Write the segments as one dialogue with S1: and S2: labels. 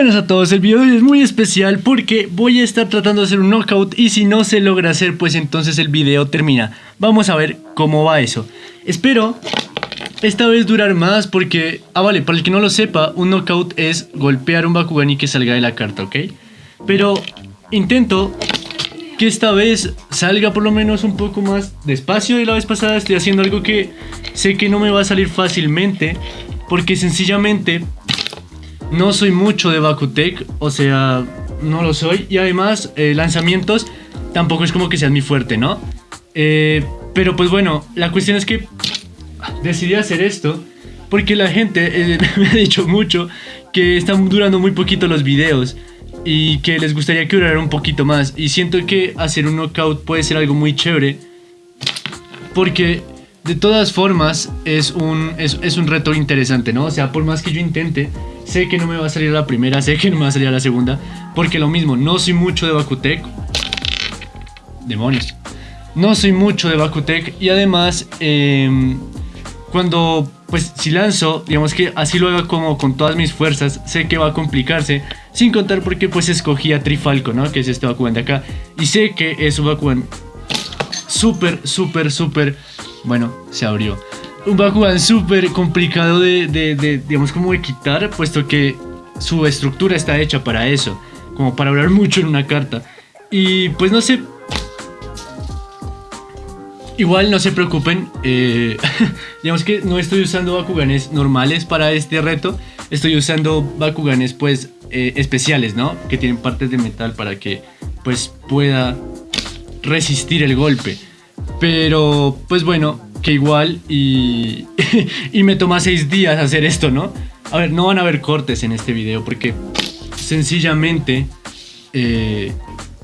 S1: buenas a todos, el video de hoy es muy especial porque voy a estar tratando de hacer un knockout y si no se logra hacer pues entonces el video termina. Vamos a ver cómo va eso. Espero esta vez durar más porque, ah vale, para el que no lo sepa, un knockout es golpear un Bakugan y que salga de la carta, ¿ok? Pero intento que esta vez salga por lo menos un poco más despacio de la vez pasada. Estoy haciendo algo que sé que no me va a salir fácilmente porque sencillamente no soy mucho de Bakutec, o sea, no lo soy. Y además, eh, lanzamientos tampoco es como que sean mi fuerte, ¿no? Eh, pero pues bueno, la cuestión es que decidí hacer esto porque la gente eh, me ha dicho mucho que están durando muy poquito los videos y que les gustaría que durara un poquito más. Y siento que hacer un knockout puede ser algo muy chévere porque de todas formas es un, es, es un reto interesante, ¿no? O sea, por más que yo intente, Sé que no me va a salir la primera, sé que no me va a salir la segunda. Porque lo mismo, no soy mucho de Bakutec. Demonios. No soy mucho de Bakutec. Y además, em, cuando, pues, si lanzo, digamos que así lo haga como con todas mis fuerzas, sé que va a complicarse. Sin contar porque, pues, escogí a Trifalco, ¿no? Que es este Bakugan de acá. Y sé que es un Bakugan súper, súper, súper... Bueno, se abrió un Bakugan súper complicado de, digamos, como de quitar, puesto que su estructura está hecha para eso, como para hablar mucho en una carta. Y pues no sé... Igual no se preocupen, eh, digamos que no estoy usando Bakuganes normales para este reto, estoy usando Bakuganes pues eh, especiales, ¿no? Que tienen partes de metal para que pues pueda resistir el golpe. Pero pues bueno, que igual y, y me toma seis días hacer esto, ¿no? A ver, no van a haber cortes en este video porque sencillamente eh,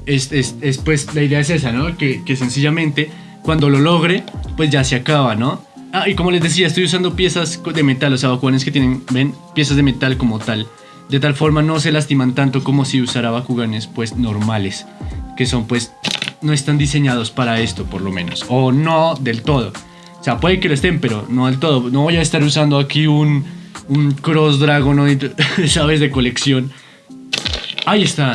S1: es, pues la idea es esa, ¿no? Que, que, sencillamente cuando lo logre pues ya se acaba, ¿no? Ah, y como les decía, estoy usando piezas de metal, o sea, Bakuganes que tienen, ven, piezas de metal como tal. De tal forma no se lastiman tanto como si usara Bakuganes pues normales, que son pues no están diseñados para esto por lo menos, o no del todo. Sea, puede que lo estén, pero no del todo. No voy a estar usando aquí un, un Cross Dragonoid, ¿sabes? De colección. Ahí está.